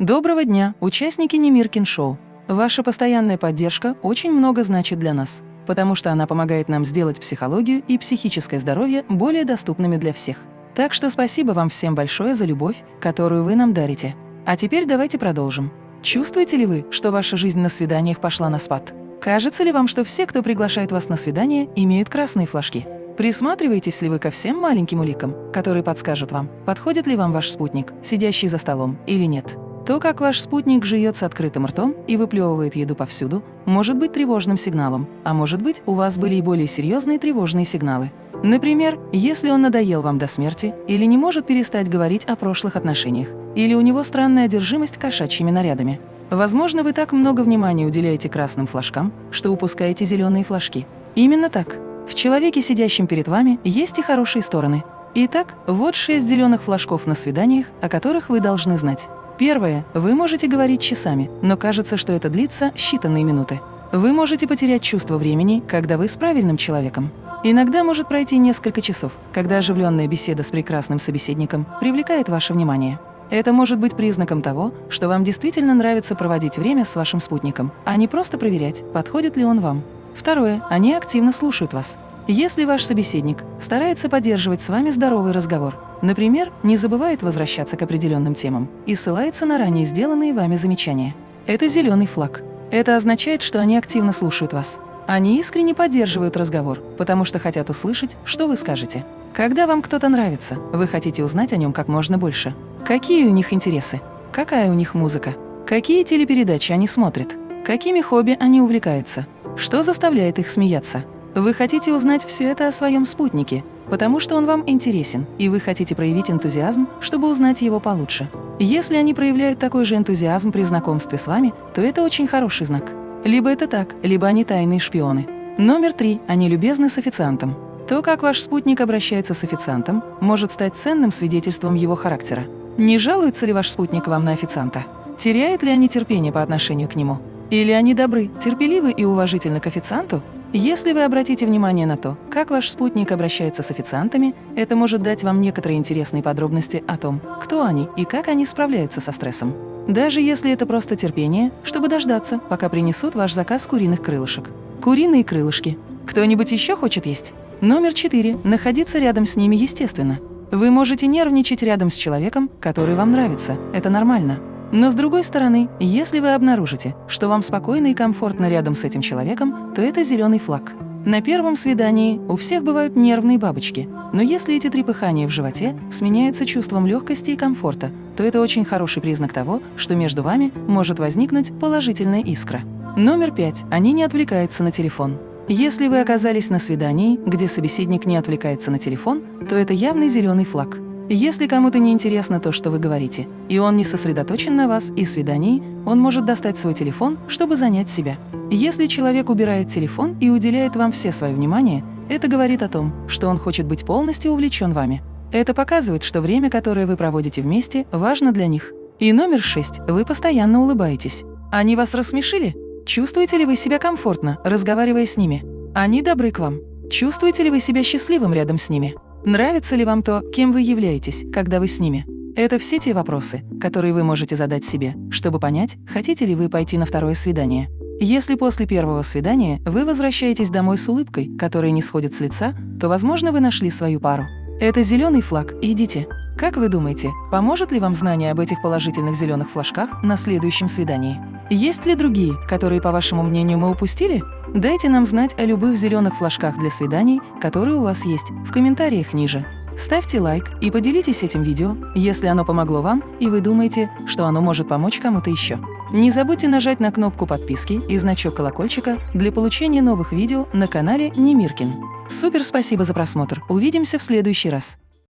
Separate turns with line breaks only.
Доброго дня, участники Немиркин Шоу. Ваша постоянная поддержка очень много значит для нас, потому что она помогает нам сделать психологию и психическое здоровье более доступными для всех. Так что спасибо вам всем большое за любовь, которую вы нам дарите. А теперь давайте продолжим. Чувствуете ли вы, что ваша жизнь на свиданиях пошла на спад? Кажется ли вам, что все, кто приглашает вас на свидание, имеют красные флажки? Присматриваетесь ли вы ко всем маленьким уликам, которые подскажут вам, подходит ли вам ваш спутник, сидящий за столом, или нет? То, как ваш спутник жует с открытым ртом и выплевывает еду повсюду, может быть тревожным сигналом, а может быть, у вас были и более серьезные тревожные сигналы. Например, если он надоел вам до смерти или не может перестать говорить о прошлых отношениях, или у него странная одержимость кошачьими нарядами. Возможно, вы так много внимания уделяете красным флажкам, что упускаете зеленые флажки. Именно так. В человеке, сидящем перед вами, есть и хорошие стороны. Итак, вот шесть зеленых флажков на свиданиях, о которых вы должны знать. Первое. Вы можете говорить часами, но кажется, что это длится считанные минуты. Вы можете потерять чувство времени, когда вы с правильным человеком. Иногда может пройти несколько часов, когда оживленная беседа с прекрасным собеседником привлекает ваше внимание. Это может быть признаком того, что вам действительно нравится проводить время с вашим спутником, а не просто проверять, подходит ли он вам. Второе. Они активно слушают вас. Если ваш собеседник старается поддерживать с вами здоровый разговор, например, не забывает возвращаться к определенным темам и ссылается на ранее сделанные вами замечания, это зеленый флаг. Это означает, что они активно слушают вас. Они искренне поддерживают разговор, потому что хотят услышать, что вы скажете. Когда вам кто-то нравится, вы хотите узнать о нем как можно больше. Какие у них интересы? Какая у них музыка? Какие телепередачи они смотрят? Какими хобби они увлекаются? Что заставляет их смеяться? Вы хотите узнать все это о своем спутнике, потому что он вам интересен, и вы хотите проявить энтузиазм, чтобы узнать его получше. Если они проявляют такой же энтузиазм при знакомстве с вами, то это очень хороший знак. Либо это так, либо они тайные шпионы. Номер три. Они любезны с официантом. То, как ваш спутник обращается с официантом, может стать ценным свидетельством его характера. Не жалуется ли ваш спутник вам на официанта? Теряют ли они терпение по отношению к нему? Или они добры, терпеливы и уважительны к официанту? Если вы обратите внимание на то, как ваш спутник обращается с официантами, это может дать вам некоторые интересные подробности о том, кто они и как они справляются со стрессом. Даже если это просто терпение, чтобы дождаться, пока принесут ваш заказ куриных крылышек. Куриные крылышки. Кто-нибудь еще хочет есть? Номер четыре. Находиться рядом с ними естественно. Вы можете нервничать рядом с человеком, который вам нравится. Это нормально. Но с другой стороны, если вы обнаружите, что вам спокойно и комфортно рядом с этим человеком, то это зеленый флаг. На первом свидании у всех бывают нервные бабочки, но если эти трепыхания в животе сменяются чувством легкости и комфорта, то это очень хороший признак того, что между вами может возникнуть положительная искра. Номер пять. Они не отвлекаются на телефон. Если вы оказались на свидании, где собеседник не отвлекается на телефон, то это явный зеленый флаг. Если кому-то не интересно то, что вы говорите, и он не сосредоточен на вас и свидании, он может достать свой телефон, чтобы занять себя. Если человек убирает телефон и уделяет вам все свое внимание, это говорит о том, что он хочет быть полностью увлечен вами. Это показывает, что время, которое вы проводите вместе, важно для них. И номер шесть. Вы постоянно улыбаетесь. Они вас рассмешили? Чувствуете ли вы себя комфортно, разговаривая с ними? Они добры к вам. Чувствуете ли вы себя счастливым рядом с ними? Нравится ли вам то, кем вы являетесь, когда вы с ними? Это все те вопросы, которые вы можете задать себе, чтобы понять, хотите ли вы пойти на второе свидание. Если после первого свидания вы возвращаетесь домой с улыбкой, которая не сходит с лица, то, возможно, вы нашли свою пару. Это зеленый флаг, идите. Как вы думаете, поможет ли вам знание об этих положительных зеленых флажках на следующем свидании? Есть ли другие, которые, по вашему мнению, мы упустили? Дайте нам знать о любых зеленых флажках для свиданий, которые у вас есть, в комментариях ниже. Ставьте лайк и поделитесь этим видео, если оно помогло вам и вы думаете, что оно может помочь кому-то еще. Не забудьте нажать на кнопку подписки и значок колокольчика для получения новых видео на канале Немиркин. Супер спасибо за просмотр, увидимся в следующий раз.